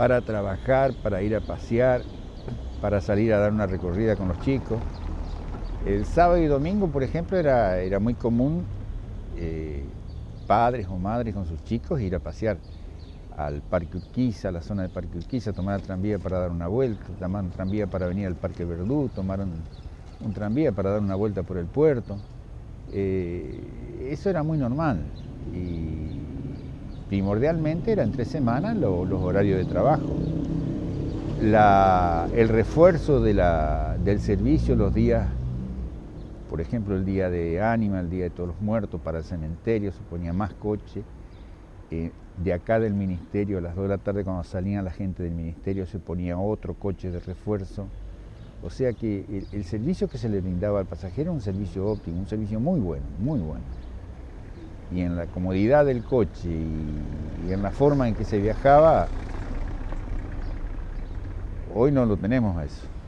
para trabajar, para ir a pasear, para salir a dar una recorrida con los chicos. El sábado y domingo, por ejemplo, era, era muy común eh, padres o madres con sus chicos ir a pasear al Parque Urquiza, a la zona del Parque Urquiza, tomar el tranvía para dar una vuelta, tomar un tranvía para venir al Parque Verdú, tomar un, tranvía para dar una vuelta por el puerto. Eh, eso era muy normal primordialmente eran tres semanas los horarios de trabajo. el refuerzo del servicio los días, por ejemplo el día de Ánima, el día de todos los muertos para el cementerio, se ponía más coche. Eh, de acá del ministerio, a las 2 de la tarde cuando salían la gente del ministerio se ponía otro coche de refuerzo. O sea que el, servicio que se le brindaba al pasajero era un servicio óptimo, un servicio muy bueno, muy bueno. Y en la comodidad del coche y, en la forma en que se viajaba, hoy no lo tenemos a eso.